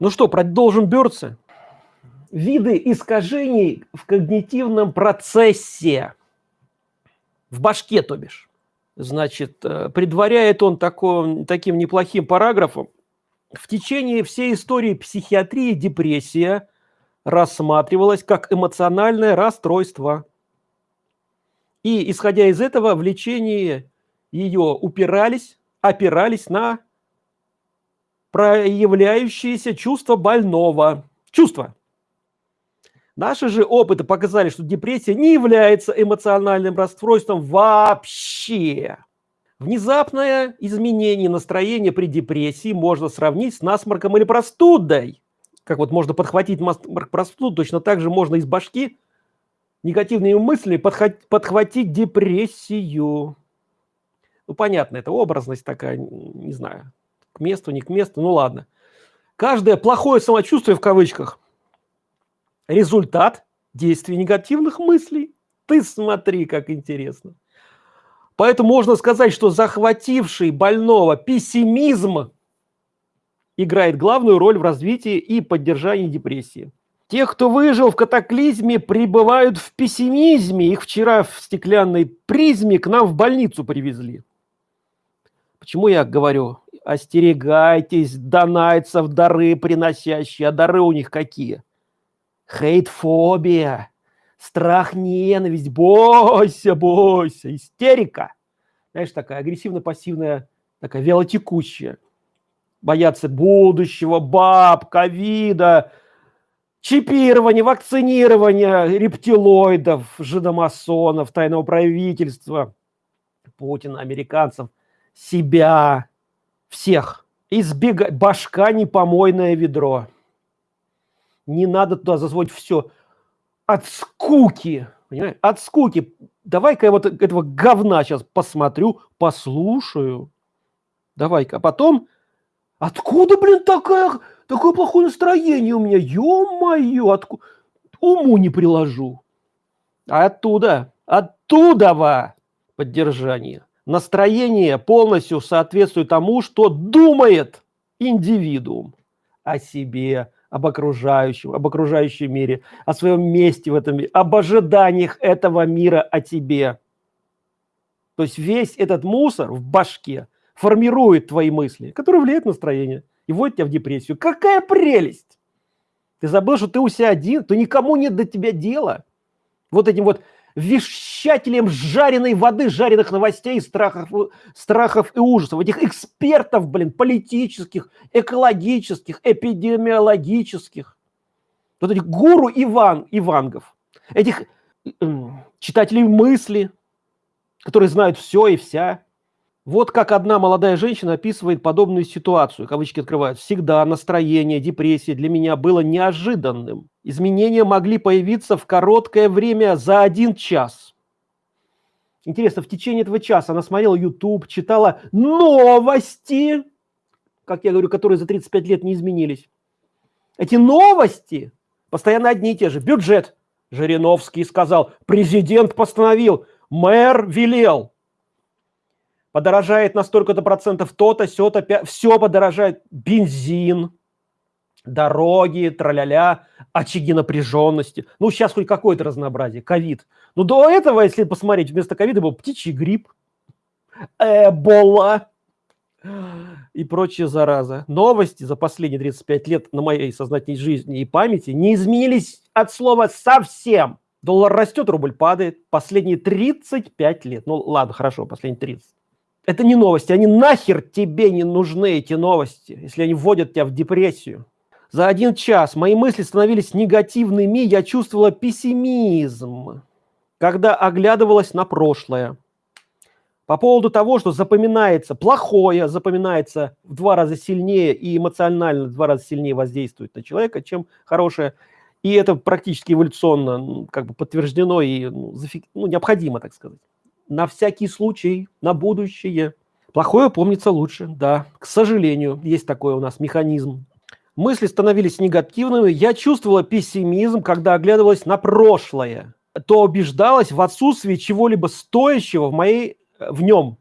Ну что, продолжим Бёрдса? Виды искажений в когнитивном процессе. В башке, то бишь. Значит, э, предваряет он таком, таким неплохим параграфом. В течение всей истории психиатрии депрессия рассматривалась как эмоциональное расстройство. И, исходя из этого, в лечении ее упирались, опирались на проявляющиеся чувства больного. Чувства. Наши же опыты показали, что депрессия не является эмоциональным расстройством вообще. Внезапное изменение настроения при депрессии можно сравнить с насморком или простудой. Как вот можно подхватить насморк, простуду, точно так же можно из башки негативными мыслями подхватить депрессию. Ну, понятно, это образность такая, не знаю, к месту, не к месту, ну ладно. Каждое плохое самочувствие в кавычках – результат действий негативных мыслей. Ты смотри, как интересно. Поэтому можно сказать, что захвативший больного пессимизм играет главную роль в развитии и поддержании депрессии. Те, кто выжил в катаклизме, пребывают в пессимизме. Их вчера в стеклянной призме к нам в больницу привезли. Почему я говорю, остерегайтесь донайцев, дары приносящие, а дары у них какие? Хейтфобия, страх, ненависть, бойся, бойся, истерика. Знаешь, такая агрессивно-пассивная, такая велотекущая. Боятся будущего, баб, ковида, чипирования, вакцинирования рептилоидов, жидомасонов, тайного правительства, Путина, американцев, себя, всех. Избегать. Башка не помойное ведро. Не надо туда зазвонить все. От скуки. Понимаешь? От скуки. Давай-ка я вот этого говна сейчас посмотрю, послушаю. Давай-ка. А потом, откуда, блин, такая, такое плохое настроение у меня? Ё-моё, откуда? Уму не приложу. Оттуда, оттуда во поддержание настроение полностью соответствует тому, что думает индивидуум о себе, об окружающем, об окружающем мире, о своем месте в этом мире, об ожиданиях этого мира о тебе. То есть весь этот мусор в башке формирует твои мысли, которые влияют на настроение и вводят тебя в депрессию. Какая прелесть! Ты забыл, что ты у себя один, то никому нет до тебя дела. Вот этим вот вещателем жареной воды, жареных новостей, страхов, страхов и ужасов. Этих экспертов, блин, политических, экологических, эпидемиологических. Вот этих гуру Иван, Ивангов. Этих читателей мысли, которые знают все и вся. Вот как одна молодая женщина описывает подобную ситуацию, кавычки открывают. Всегда настроение, депрессия для меня было неожиданным. Изменения могли появиться в короткое время за один час. Интересно, в течение этого часа она смотрела YouTube, читала новости, как я говорю, которые за 35 лет не изменились. Эти новости постоянно одни и те же. Бюджет. Жириновский сказал, президент постановил, мэр велел подорожает на столько-то процентов то-то, сё-то, все подорожает. Бензин, дороги, траля-ля, очаги напряженности. Ну, сейчас хоть какое-то разнообразие, ковид. Но до этого, если посмотреть, вместо ковида был птичий грипп, эбола и прочие заразы. Новости за последние 35 лет на моей сознательной жизни и памяти не изменились от слова совсем. Доллар растет, рубль падает. Последние 35 лет. Ну, ладно, хорошо, последние 30 это не новости, они нахер тебе не нужны, эти новости, если они вводят тебя в депрессию. За один час мои мысли становились негативными, я чувствовала пессимизм, когда оглядывалась на прошлое. По поводу того, что запоминается плохое, запоминается в два раза сильнее и эмоционально в два раза сильнее воздействует на человека, чем хорошее. И это практически эволюционно как бы подтверждено и ну, зафик... ну, необходимо, так сказать на всякий случай, на будущее. Плохое помнится лучше, да. К сожалению, есть такой у нас механизм. Мысли становились негативными. Я чувствовала пессимизм, когда оглядывалась на прошлое. То убеждалась в отсутствии чего-либо стоящего в моей, в нем.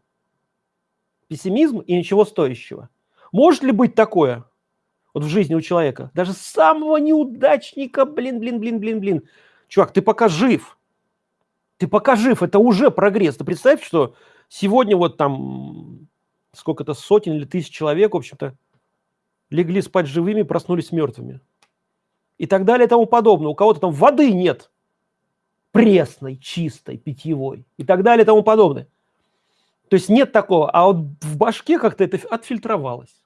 Пессимизм и ничего стоящего. Может ли быть такое? вот в жизни у человека, даже самого неудачника, блин, блин, блин, блин, блин, чувак, ты пока жив, ты пока жив, это уже прогресс. Ты представь, что сегодня вот там сколько-то сотен или тысяч человек, в общем-то, легли спать живыми, проснулись мертвыми. И так далее и тому подобное. У кого-то там воды нет, пресной, чистой, питьевой и так далее и тому подобное. То есть нет такого, а вот в башке как-то это отфильтровалось.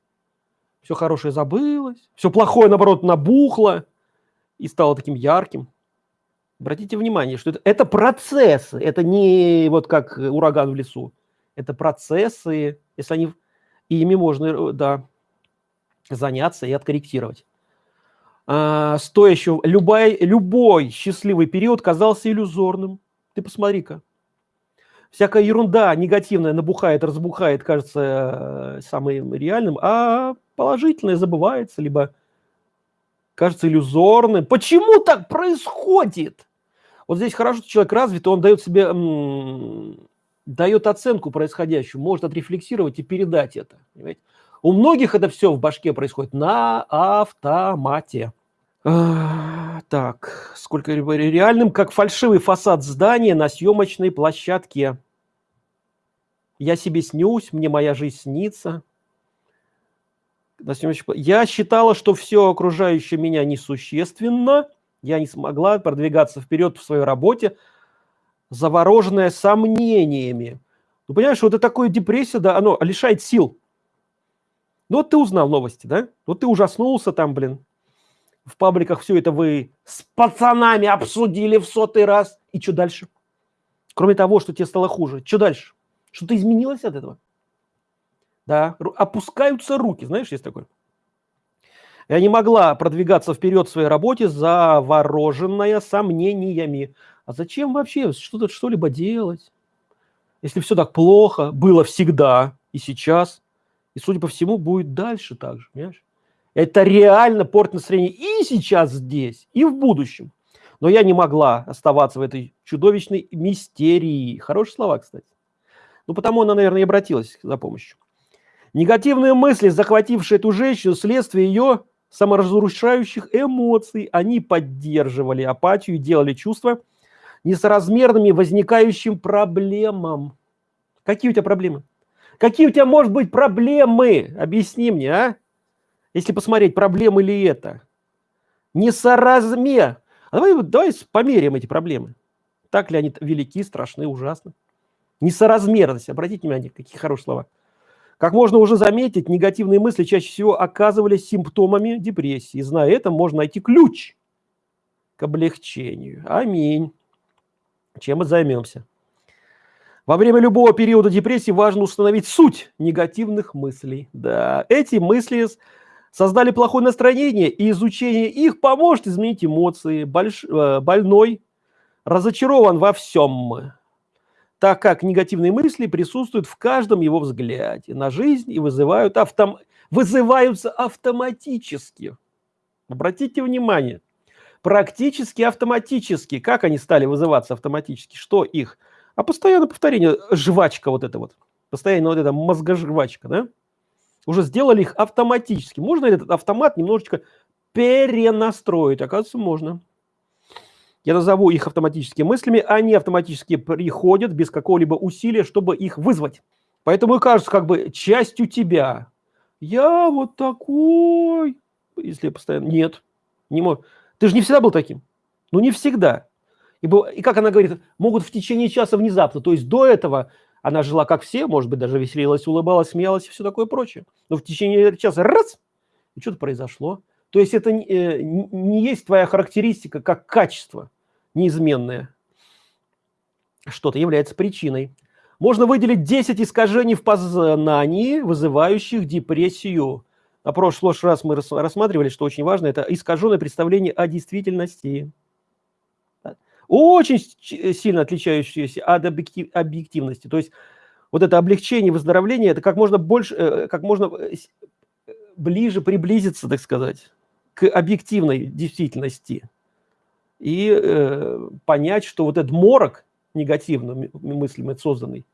Все хорошее забылось, все плохое, наоборот, набухло и стало таким ярким. Обратите внимание, что это, это процессы, это не вот как ураган в лесу. Это процессы, если они, ими можно, э, да, заняться и откорректировать. А, стоящего, любой, любой счастливый период казался иллюзорным. Ты посмотри-ка. Всякая ерунда негативная набухает, разбухает, кажется э, самым реальным, а положительное забывается, либо кажется иллюзорным. Почему так происходит? Вот здесь хорошо, что человек развит, он дает себе, дает оценку происходящему, может отрефлексировать и передать это. Понимаете? У многих это все в башке происходит на автомате. А, так, сколько реальным, как фальшивый фасад здания на съемочной площадке. Я себе снюсь, мне моя жизнь снится. Я считала, что все окружающее меня несущественно – я не смогла продвигаться вперед в своей работе, завороженная сомнениями. Ну, понимаешь, вот это такое депрессия, да, оно лишает сил. Ну, вот ты узнал новости, да? Вот ты ужаснулся там, блин. В пабликах все это вы с пацанами обсудили в сотый раз. И что дальше? Кроме того, что тебе стало хуже. Что дальше? Что-то изменилось от этого? Да, опускаются руки, знаешь, есть такое. Я не могла продвигаться вперед в своей работе, завороженная сомнениями. А зачем вообще что-то что-либо делать? Если все так плохо, было всегда и сейчас, и, судя по всему, будет дальше так же, понимаешь? Это реально портит настроение и сейчас здесь, и в будущем. Но я не могла оставаться в этой чудовищной мистерии. Хорошие слова, кстати. Ну, потому она, наверное, и обратилась за помощью. Негативные мысли, захватившие эту женщину, следствие ее саморазрушающих эмоций. Они поддерживали апатию и делали чувства несоразмерными возникающим проблемам. Какие у тебя проблемы? Какие у тебя, может быть, проблемы? Объясни мне, а? Если посмотреть, проблемы ли это? Несоразмер. А давай, давай померяем эти проблемы. Так ли они велики, страшны, ужасны? Несоразмерность. Обратите внимание, какие хорошие слова. Как можно уже заметить, негативные мысли чаще всего оказывались симптомами депрессии. Зная это, можно найти ключ к облегчению. Аминь. Чем мы займемся? Во время любого периода депрессии важно установить суть негативных мыслей. Да, эти мысли создали плохое настроение, и изучение их поможет изменить эмоции. Больш... Э, больной разочарован во всем так как негативные мысли присутствуют в каждом его взгляде на жизнь и вызывают автом... вызываются автоматически. Обратите внимание, практически автоматически. Как они стали вызываться автоматически? Что их? А постоянное повторение, жвачка вот это вот, постоянно вот эта мозгожвачка, да? Уже сделали их автоматически. Можно этот автомат немножечко перенастроить? Оказывается, можно. Я назову их автоматическими мыслями, они автоматически приходят без какого-либо усилия, чтобы их вызвать. Поэтому и кажется как бы частью тебя. Я вот такой, если постоянно... Нет, не мог. Ты же не всегда был таким. Ну, не всегда. И, и как она говорит, могут в течение часа внезапно. То есть до этого она жила как все, может быть, даже веселилась, улыбалась, смеялась и все такое прочее. Но в течение часа раз, и что-то произошло. То есть это э, не есть твоя характеристика как качество неизменное. Что-то является причиной. Можно выделить 10 искажений в познании, вызывающих депрессию. На прошлый раз мы рассматривали, что очень важно, это искаженное представление о действительности. Очень сильно отличающееся от объективности. То есть вот это облегчение, выздоровление, это как можно больше, э, как можно э, ближе приблизиться, так сказать, к объективной действительности и э, понять, что вот этот морок негативно мыслями созданный,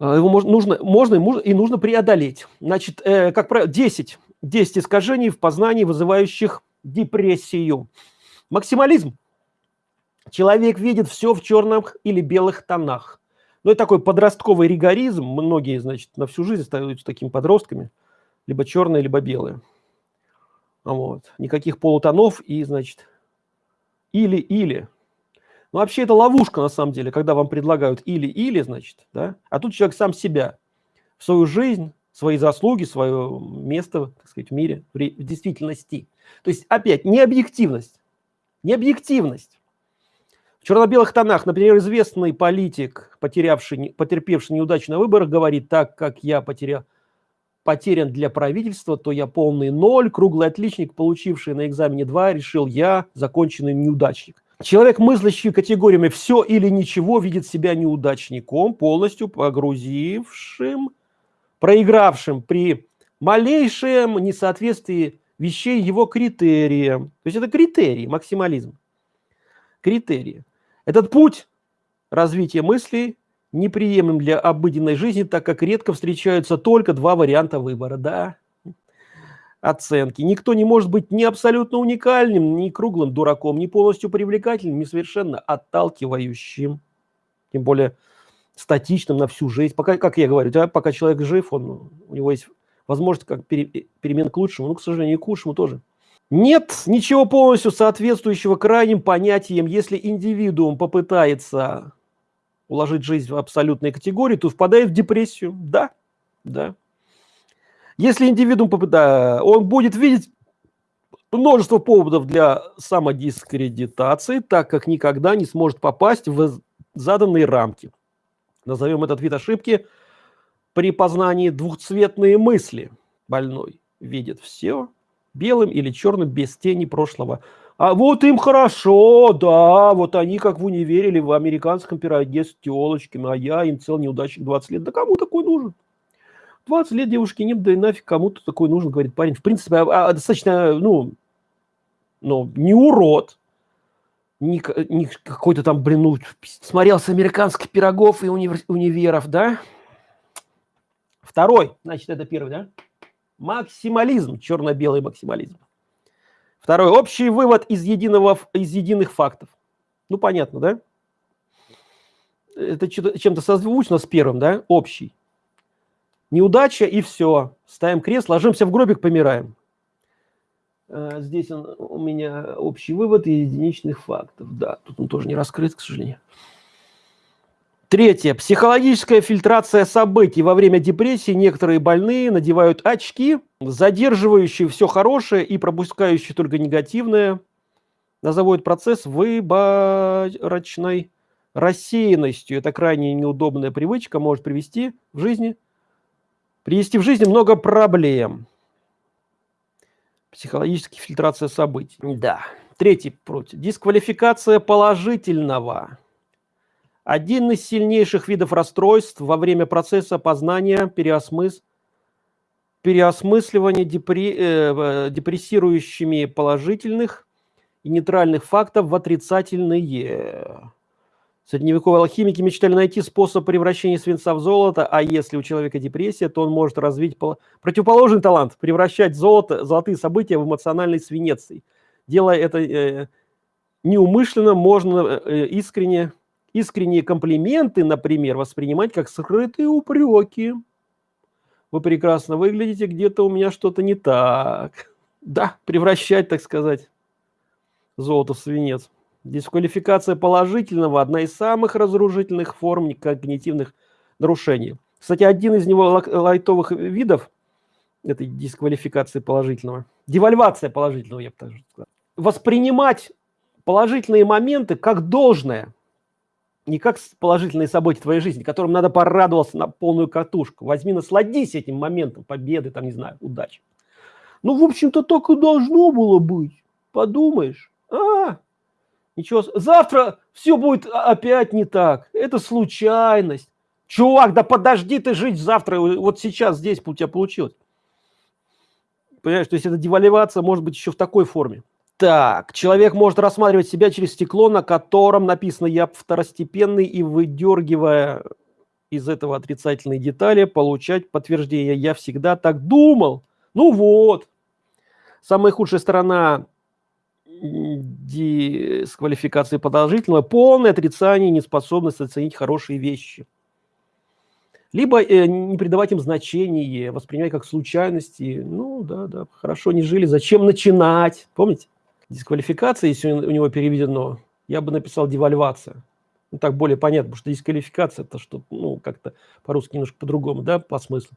э, его можно, нужно, можно и нужно преодолеть. Значит, э, как правило, 10 10 искажений в познании, вызывающих депрессию. Максимализм. Человек видит все в черных или белых тонах. Ну, это такой подростковый ригоризм. Многие, значит, на всю жизнь остаются такими подростками. Либо черные, либо белые. Вот. Никаких полутонов и, значит, или-или. Ну, вообще это ловушка, на самом деле, когда вам предлагают или-или, значит, да, а тут человек сам себя, свою жизнь, свои заслуги, свое место, так сказать, в мире, в, действительности. То есть, опять, не объективность, не объективность. В черно-белых тонах, например, известный политик, потерявший, потерпевший неудачу на говорит, так как я потерял, потерян для правительства, то я полный ноль, круглый отличник, получивший на экзамене 2, решил я, законченный неудачник. Человек, мыслящий категориями «все или ничего», видит себя неудачником, полностью погрузившим, проигравшим при малейшем несоответствии вещей его критериям. То есть это критерии, максимализм. Критерии. Этот путь развития мыслей неприемлем для обыденной жизни, так как редко встречаются только два варианта выбора. Да, оценки. Никто не может быть ни абсолютно уникальным, ни круглым дураком, ни полностью привлекательным, ни совершенно отталкивающим. Тем более статичным на всю жизнь. Пока, как я говорю, да, пока человек жив, он, у него есть возможность как пере, перемен к лучшему, но, к сожалению, и к худшему тоже. Нет ничего полностью соответствующего крайним понятиям. Если индивидуум попытается уложить жизнь в абсолютные категории, то впадает в депрессию. Да, да. Если индивидуум попытает, он будет видеть множество поводов для самодискредитации, так как никогда не сможет попасть в заданные рамки. Назовем этот вид ошибки при познании двухцветные мысли. Больной видит все белым или черным без тени прошлого. А вот им хорошо, да, вот они как в универе или в американском пироге с телочками, а я им цел неудачник 20 лет. Да кому такой нужен? 20 лет девушки нет, да и нафиг кому-то такой нужен, говорит парень. В принципе, а, а, достаточно, ну, ну, не урод, не, не какой-то там, блин, ну, смотрелся американских пирогов и универ, универов, да? Второй, значит, это первый, да? Максимализм, черно-белый максимализм. Второй, общий вывод из, единого, из единых фактов. Ну, понятно, да? Это чем-то созвучно с первым, да? Общий. Неудача и все. Ставим крест, ложимся в гробик, помираем. А, здесь он, у меня общий вывод из единичных фактов. Да, тут он тоже не раскрыт, к сожалению. Третье. Психологическая фильтрация событий. Во время депрессии некоторые больные надевают очки, задерживающие все хорошее и пропускающие только негативное. Назову процесс выборочной рассеянностью. Это крайне неудобная привычка, может привести в жизни, привести в жизни много проблем. Психологическая фильтрация событий. Да. Третий против. Дисквалификация положительного. Один из сильнейших видов расстройств во время процесса познания, переосмыс... переосмысливания депре... э, депрессирующими положительных и нейтральных фактов в отрицательные. Средневековые алхимики мечтали найти способ превращения свинца в золото, а если у человека депрессия, то он может развить пол... противоположный талант, превращать золото, золотые события в эмоциональный свинец. Делая это э, неумышленно, можно э, искренне искренние комплименты, например, воспринимать как скрытые упреки. Вы прекрасно выглядите, где-то у меня что-то не так. Да, превращать, так сказать, золото в свинец. Дисквалификация положительного – одна из самых разрушительных форм когнитивных нарушений. Кстати, один из него лайтовых видов этой дисквалификации положительного – девальвация положительного, я бы так сказал. Воспринимать положительные моменты как должное – не как положительные события твоей жизни, которым надо порадоваться на полную катушку. Возьми, насладись этим моментом победы, там, не знаю, удачи. Ну, в общем-то, так и должно было быть. Подумаешь. А, ничего, завтра все будет опять не так. Это случайность. Чувак, да подожди ты жить завтра, вот сейчас здесь у тебя получилось. Понимаешь, то есть это девальвация может быть еще в такой форме. Так, человек может рассматривать себя через стекло, на котором написано «я второстепенный» и выдергивая из этого отрицательные детали, получать подтверждение «я всегда так думал». Ну вот, Самая худшая сторона дисквалификации подозрительного – полное отрицание, неспособность оценить хорошие вещи. Либо э, не придавать им значения, воспринимать как случайности. Ну, да, да, хорошо не жили, зачем начинать? Помните? Дисквалификация, если у него переведено, я бы написал девальвация. Ну, так более понятно, потому что дисквалификация – это что, ну, как-то по-русски немножко по-другому, да, по смыслу.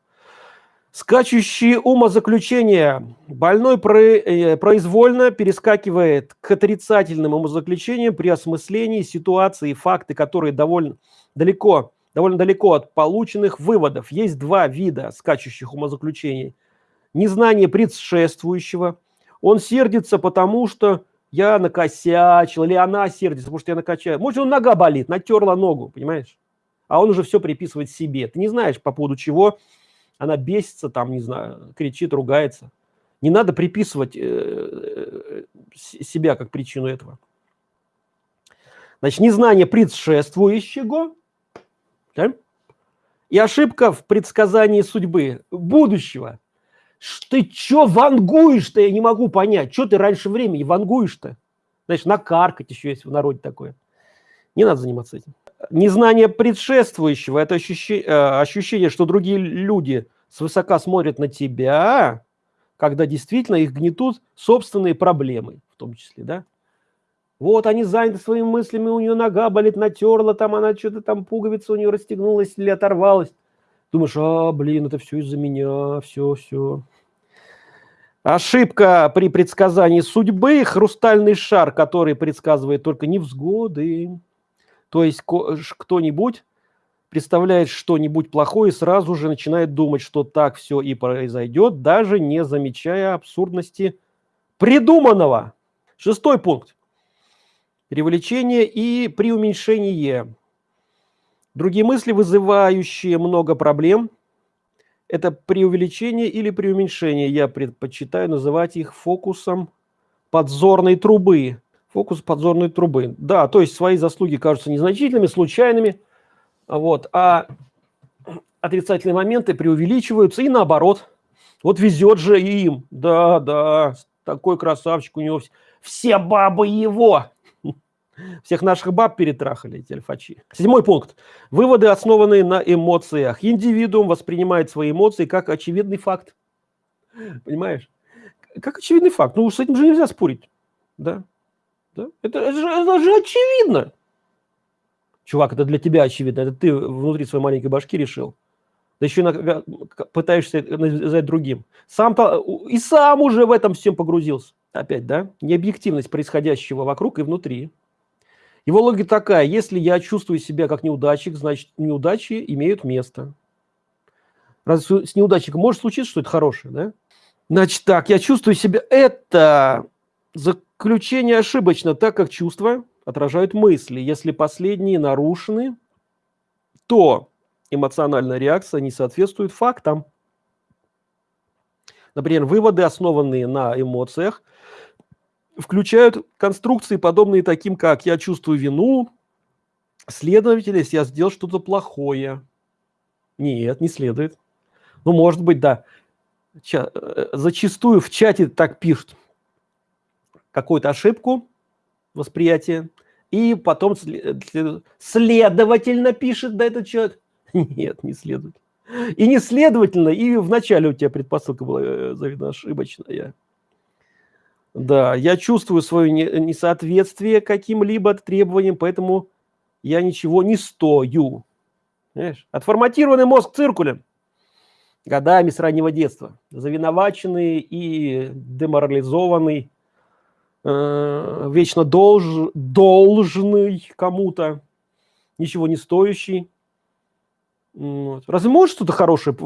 Скачущие умозаключения. Больной э, произвольно перескакивает к отрицательным умозаключениям при осмыслении ситуации и факты, которые довольно далеко, довольно далеко от полученных выводов. Есть два вида скачущих умозаключений. Незнание предшествующего. Он сердится, потому что я накосячил, или она сердится, потому что я накачаю. Может, он нога болит, натерла ногу, понимаешь? А он уже все приписывает себе. Ты не знаешь, по поводу чего она бесится, там, не знаю, кричит, ругается. Не надо приписывать э, э, себя как причину этого. Значит, незнание предшествующего да? и ошибка в предсказании судьбы будущего. Ты чё вангуешь-то, я не могу понять. Что ты раньше времени вангуешь-то? Знаешь, накаркать еще есть в народе такое. Не надо заниматься этим незнание предшествующего, это ощущение, э, ощущение, что другие люди свысока смотрят на тебя, когда действительно их гнетут собственные проблемы, в том числе, да? Вот они заняты своими мыслями, у нее нога болит, натерла, там она что-то там пуговица у нее расстегнулась или оторвалась. Думаешь, а, блин, это все из-за меня, все, все. Ошибка при предсказании судьбы, хрустальный шар, который предсказывает только невзгоды. То есть кто-нибудь представляет что-нибудь плохое и сразу же начинает думать, что так все и произойдет, даже не замечая абсурдности придуманного. Шестой пункт. Привлечение и преуменьшение. Другие мысли, вызывающие много проблем, это преувеличение или преуменьшение. Я предпочитаю называть их фокусом подзорной трубы. Фокус подзорной трубы. Да, то есть свои заслуги кажутся незначительными, случайными, вот, а отрицательные моменты преувеличиваются и наоборот. Вот везет же им. Да, да, такой красавчик у него. Все бабы его. Всех наших баб перетрахали эти альфачи. Седьмой пункт. Выводы, основанные на эмоциях. Индивидуум воспринимает свои эмоции как очевидный факт. Понимаешь? Как очевидный факт. Ну, с этим же нельзя спорить. Да? Да? Это, это, же, это же очевидно. Чувак, это для тебя очевидно. Это ты внутри своей маленькой башки решил. Да еще иногда пытаешься навязать другим. Сам и сам уже в этом всем погрузился. Опять, да? Необъективность происходящего вокруг и внутри. Его логика такая. Если я чувствую себя как неудачник, значит, неудачи имеют место. Разве с неудачником может случиться что-то хорошее, да? Значит так, я чувствую себя... Это Заключение ошибочно, так как чувства отражают мысли. Если последние нарушены, то эмоциональная реакция не соответствует фактам. Например, выводы, основанные на эмоциях, включают конструкции, подобные таким, как «я чувствую вину», следовательно, если я сделал что-то плохое. Нет, не следует. Ну, может быть, да. Ча э, зачастую в чате так пишут какую-то ошибку восприятия, и потом следовательно пишет да этот человек. Нет, не следует. И не следовательно, и вначале у тебя предпосылка была э, завидно ошибочная. Да, я чувствую свое несоответствие каким-либо требованиям, поэтому я ничего не стою. Понимаешь? Отформатированный мозг циркулем годами с раннего детства, завиноваченный и деморализованный э, вечно долж, должный кому-то, ничего не стоящий. Вот. Разве может что-то хорошее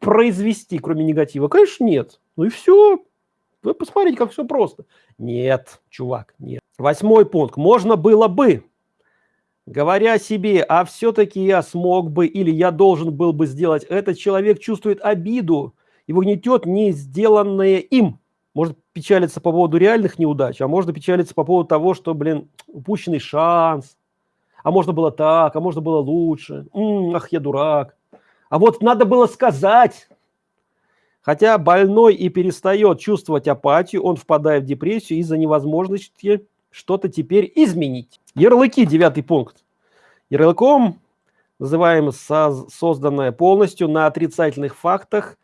произвести, кроме негатива? Конечно, нет. Ну и все. Вы посмотрите, как все просто. Нет, чувак, нет. Восьмой пункт. Можно было бы, говоря себе, а все-таки я смог бы или я должен был бы сделать, этот человек чувствует обиду и гнетет не сделанное им может печалиться по поводу реальных неудач, а можно печалиться по поводу того, что, блин, упущенный шанс, а можно было так, а можно было лучше, М -м, ах, я дурак. А вот надо было сказать, Хотя больной и перестает чувствовать апатию, он впадает в депрессию из-за невозможности что-то теперь изменить. Ярлыки, девятый пункт. Ярлыком называем созданное полностью на отрицательных фактах,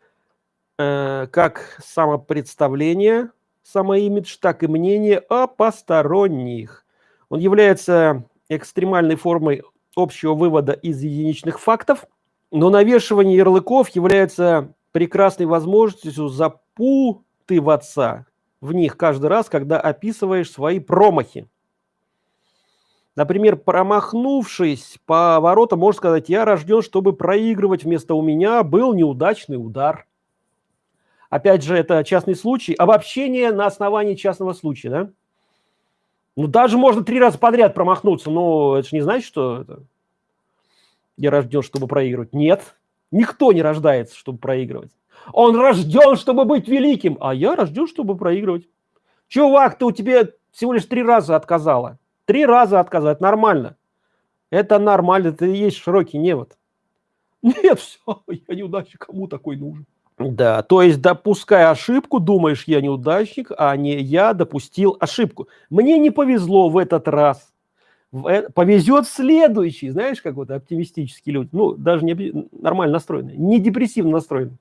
э, как самопредставление, самоимидж, так и мнение о посторонних. Он является экстремальной формой общего вывода из единичных фактов, но навешивание ярлыков является прекрасной возможностью запутываться в них каждый раз, когда описываешь свои промахи. Например, промахнувшись по воротам, можно сказать, я рожден, чтобы проигрывать, вместо у меня был неудачный удар. Опять же, это частный случай. Обобщение на основании частного случая, да? Ну, даже можно три раза подряд промахнуться, но это же не значит, что это... я рожден, чтобы проигрывать. Нет, никто не рождается, чтобы проигрывать. Он рожден, чтобы быть великим, а я рожден, чтобы проигрывать. Чувак, ты у тебя всего лишь три раза отказала. Три раза отказать, нормально. Это нормально, это и есть широкий невод. Нет, все, я неудачник, кому такой нужен? Да, то есть, допуская ошибку, думаешь, я неудачник, а не я допустил ошибку. Мне не повезло в этот раз. Э, повезет следующий, знаешь, как вот оптимистические люди, ну, даже не нормально настроенные, не депрессивно настроенные.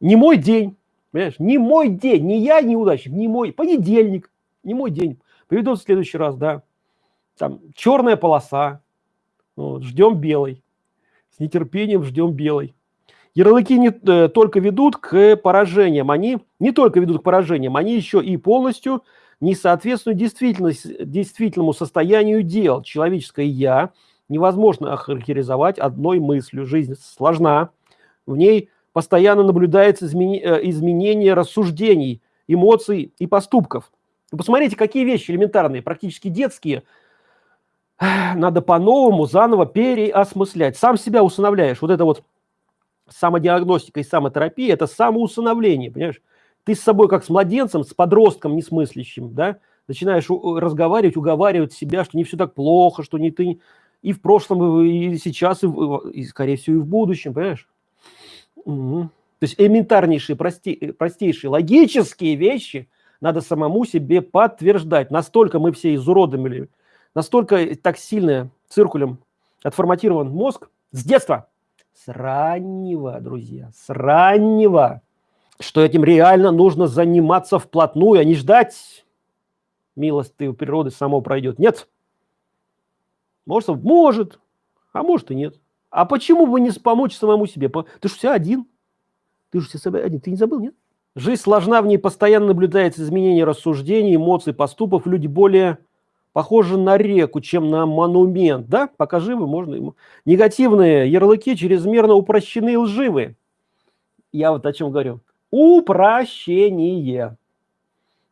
Не мой день, понимаешь, не мой день, не я неудачник, не мой, понедельник, не мой день. Поведут в следующий раз, да там черная полоса, вот, ждем белый, с нетерпением ждем белый. Ярлыки не э, только ведут к поражениям, они не только ведут к поражениям, они еще и полностью не соответствуют действительному состоянию дел. Человеческое «я» невозможно охарактеризовать одной мыслью. Жизнь сложна, в ней постоянно наблюдается измени, э, изменение рассуждений, эмоций и поступков. Вы посмотрите, какие вещи элементарные, практически детские – надо по-новому заново переосмыслять. Сам себя усыновляешь. Вот это вот самодиагностика и самотерапия – это самоусыновление, понимаешь? Ты с собой как с младенцем, с подростком несмыслящим, да, начинаешь разговаривать, уговаривать себя, что не все так плохо, что не ты и в прошлом, и сейчас, и, и скорее всего, и в будущем, понимаешь? Угу. То есть элементарнейшие, прости, простейшие логические вещи надо самому себе подтверждать. Настолько мы все изуродовали настолько так сильно циркулем отформатирован мозг с детства, с раннего, друзья, с раннего, что этим реально нужно заниматься вплотную, а не ждать милости у природы само пройдет. Нет. Может, может, а может и нет. А почему бы не помочь самому себе? Ты же все один. Ты же все один. Ты не забыл, нет? Жизнь сложна, в ней постоянно наблюдается изменение рассуждений, эмоций, поступов. Люди более похоже на реку, чем на монумент, да? Пока живы, можно ему. Негативные ярлыки чрезмерно упрощены и лживы. Я вот о чем говорю. Упрощение.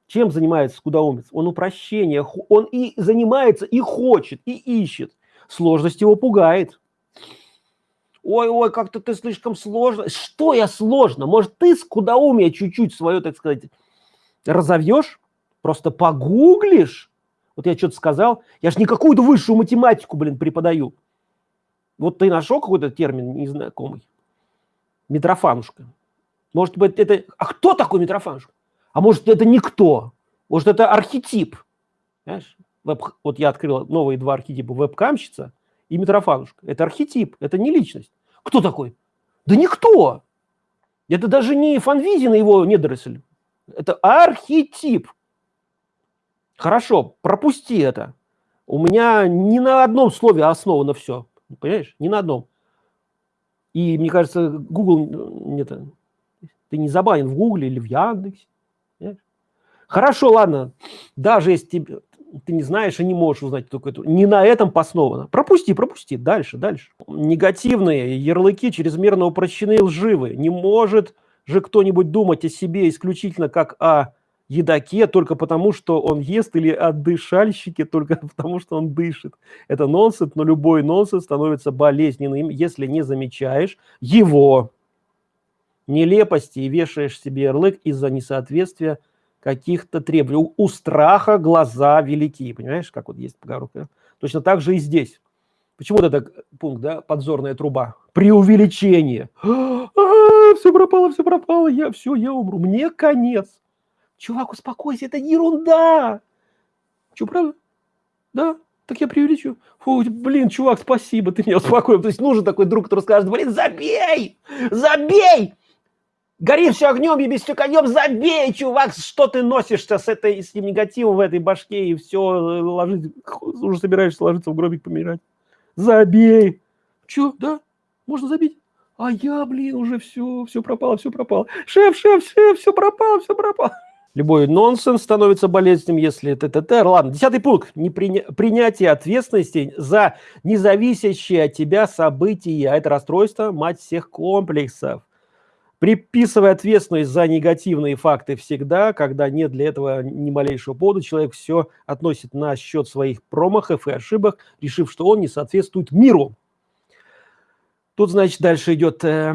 Чем занимается скудоумец? Он упрощение. Он и занимается, и хочет, и ищет. Сложность его пугает. Ой-ой, как-то ты слишком сложно. Что я сложно? Может, ты скудоумие чуть-чуть свое, так сказать, разовьешь? Просто погуглишь? Вот я что-то сказал, я же не какую-то высшую математику, блин, преподаю. Вот ты нашел какой-то термин незнакомый? Митрофанушка. Может быть, это... А кто такой Митрофанушка? А может, это никто? Может, это архетип? Понимаешь? Веб... Вот я открыл новые два архетипа. Вебкамщица и Митрофанушка. Это архетип, это не личность. Кто такой? Да никто. Это даже не Фанвизин и его недоросль. Это архетип. Хорошо, пропусти это. У меня ни на одном слове основано все. Понимаешь? Ни на одном. И мне кажется, Google, нет, ты не забанен в Гугле или в Яндексе. Понимаешь? Хорошо, ладно. Даже если тебе, ты не знаешь и не можешь узнать только это, не на этом основано. Пропусти, пропусти. Дальше, дальше. Негативные ярлыки чрезмерно упрощены и лживы. Не может же кто-нибудь думать о себе исключительно как о едаке только потому, что он ест, или отдышальщике только потому, что он дышит. Это нонсенс, но любой нонсенс становится болезненным, если не замечаешь его нелепости и вешаешь себе ярлык из-за несоответствия каких-то требований. У, страха глаза велики, понимаешь, как вот есть поговорка. Точно так же и здесь. Почему вот это пункт, да, подзорная труба? Преувеличение. а, все пропало, все пропало, я все, я умру, мне конец. Чувак, успокойся, это ерунда. Че, правда? Да, так я преувеличу. Фу, блин, чувак, спасибо, ты меня успокоил. То есть нужен такой друг, который скажет, блин, забей, забей. Гори все огнем, все конем, забей, чувак, что ты носишься с, этой, с этим негативом в этой башке и все, ложись, уже собираешься ложиться в гробик помирать. Забей. Че, да? Можно забить? А я, блин, уже все, все пропало, все пропало. Шеф, шеф, шеф, все пропало, все пропало. Любой нонсенс становится болезненным, если ТТТ. Ладно, десятый пункт. Не приня... Принятие ответственности за независящие от тебя события. Это расстройство, мать всех комплексов. Приписывая ответственность за негативные факты всегда, когда нет для этого ни малейшего повода, человек все относит на счет своих промахов и ошибок, решив, что он не соответствует миру. Тут, значит, дальше идет э,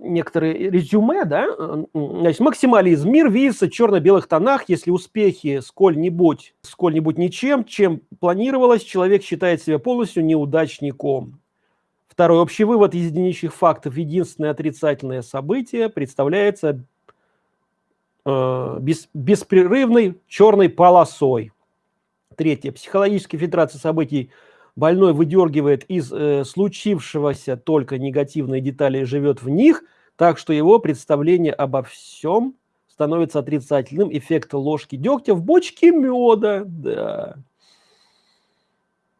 некоторые резюме, да, значит, максимализм. Мир видится в черно-белых тонах, если успехи сколь-нибудь, сколь-нибудь ничем, чем планировалось, человек считает себя полностью неудачником. Второй общий вывод из единичных фактов. Единственное отрицательное событие представляется э, без, беспрерывной черной полосой. Третье. Психологическая фильтрация событий – больной выдергивает из э, случившегося только негативные детали и живет в них, так что его представление обо всем становится отрицательным. Эффект ложки дегтя в бочке меда. Да.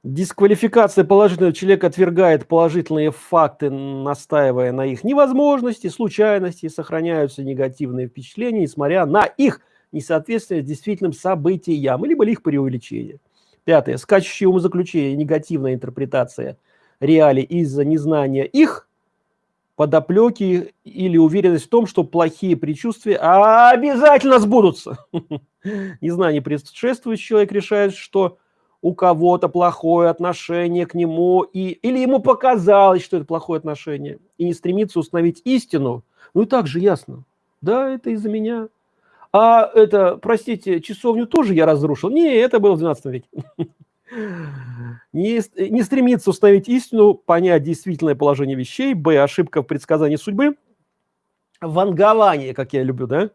Дисквалификация положительного человека отвергает положительные факты, настаивая на их невозможности, случайности, сохраняются негативные впечатления, несмотря на их несоответствие действительным событиям, либо их преувеличение. Пятое. Скачущие умозаключения, негативная интерпретация реалий из-за незнания их подоплеки или уверенность в том, что плохие предчувствия обязательно сбудутся. Незнание предшествующий человек решает, что у кого-то плохое отношение к нему, и, или ему показалось, что это плохое отношение, и не стремится установить истину, ну и так же ясно. Да, это из-за меня. А это, простите, часовню тоже я разрушил? Не, это было в 12 веке. Не, не стремится установить истину, понять действительное положение вещей, б, ошибка в предсказании судьбы, вангование, как я люблю, да?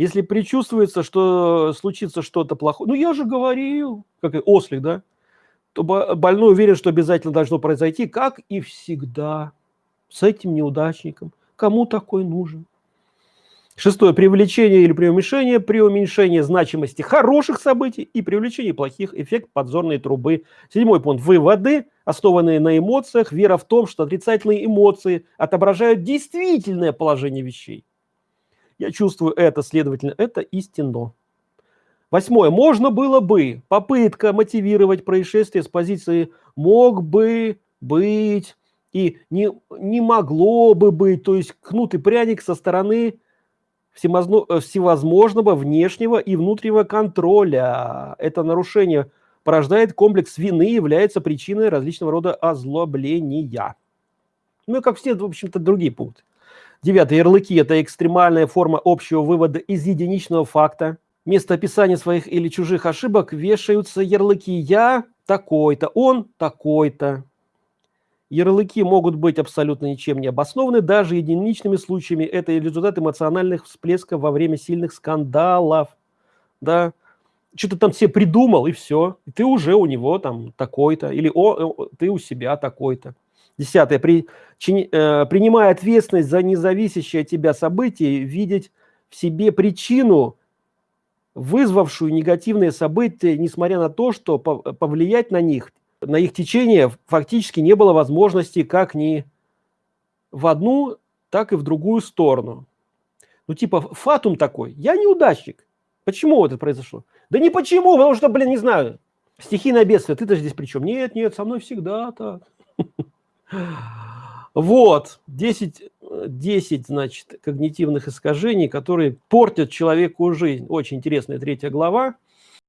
Если предчувствуется, что случится что-то плохое, ну я же говорил, как ослик, да? То больной уверен, что обязательно должно произойти, как и всегда, с этим неудачником. Кому такой нужен? Шестое. Привлечение или преуменьшение, при уменьшении значимости хороших событий и привлечении плохих эффект подзорной трубы. Седьмой пункт. Выводы, основанные на эмоциях, вера в том, что отрицательные эмоции отображают действительное положение вещей. Я чувствую это, следовательно, это истинно. Восьмое. Можно было бы. Попытка мотивировать происшествие с позиции «мог бы быть» и «не, не могло бы быть». То есть кнут и пряник со стороны Э, всевозможного внешнего и внутреннего контроля. Это нарушение порождает комплекс вины и является причиной различного рода озлобления. Ну и как все, в общем-то, другие пункты. Девятый. Ярлыки – это экстремальная форма общего вывода из единичного факта. Вместо описания своих или чужих ошибок вешаются ярлыки «я такой-то», «он такой-то». Ярлыки могут быть абсолютно ничем не обоснованы, даже единичными случаями. Это результат эмоциональных всплесков во время сильных скандалов. Да, что-то там все придумал, и все. Ты уже у него там такой-то, или о, ты у себя такой-то. Десятое. При, чини, э, принимая ответственность за независящее от тебя событие, видеть в себе причину, вызвавшую негативные события, несмотря на то, что повлиять на них на их течение фактически не было возможности как ни в одну, так и в другую сторону. Ну, типа, фатум такой, я неудачник. Почему это произошло? Да не почему, потому что, блин, не знаю, стихийное бедствие, ты-то здесь при чем? Нет, нет, со мной всегда так. Вот, 10, 10, значит, когнитивных искажений, которые портят человеку жизнь. Очень интересная третья глава.